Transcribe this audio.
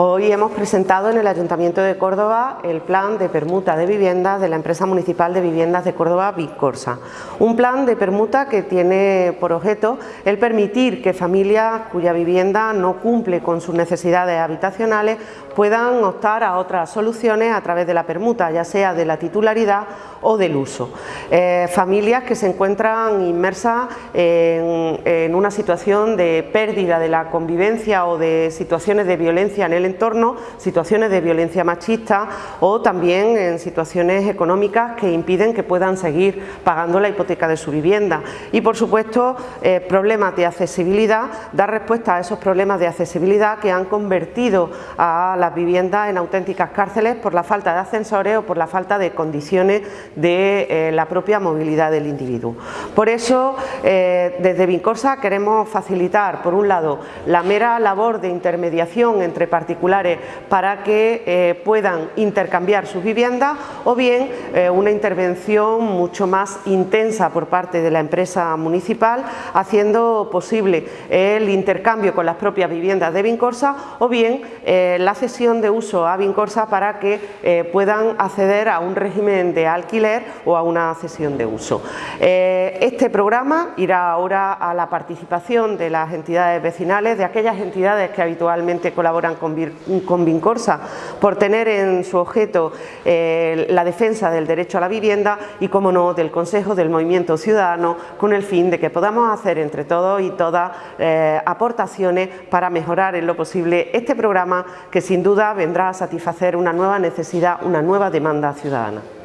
Hoy hemos presentado en el Ayuntamiento de Córdoba el plan de permuta de viviendas de la empresa municipal de viviendas de Córdoba, Vincorsa. Un plan de permuta que tiene por objeto el permitir que familias cuya vivienda no cumple con sus necesidades habitacionales puedan optar a otras soluciones a través de la permuta, ya sea de la titularidad o del uso. Eh, familias que se encuentran inmersas en, en una situación de pérdida de la convivencia o de situaciones de violencia en el entorno, situaciones de violencia machista o también en situaciones económicas que impiden que puedan seguir pagando la hipoteca de su vivienda. Y por supuesto, eh, problemas de accesibilidad, dar respuesta a esos problemas de accesibilidad que han convertido a las viviendas en auténticas cárceles por la falta de ascensores o por la falta de condiciones de eh, la propia movilidad del individuo. Por eso, eh, desde Vincorsa queremos facilitar, por un lado, la mera labor de intermediación entre para que eh, puedan intercambiar sus viviendas o bien eh, una intervención mucho más intensa por parte de la empresa municipal haciendo posible el intercambio con las propias viviendas de Vincorsa o bien eh, la cesión de uso a Vincorsa para que puedan acceder a un régimen de alquiler o a una cesión de uso. este programa irá ahora a la participación de las entidades vecinales, de aquellas entidades que habitualmente colaboran con con Vincorsa por tener en su objeto eh, la defensa del derecho a la vivienda y, como no, del Consejo del Movimiento Ciudadano con el fin de que podamos hacer entre todos y todas eh, aportaciones para mejorar en lo posible este programa que sin duda vendrá a satisfacer una nueva necesidad, una nueva demanda ciudadana.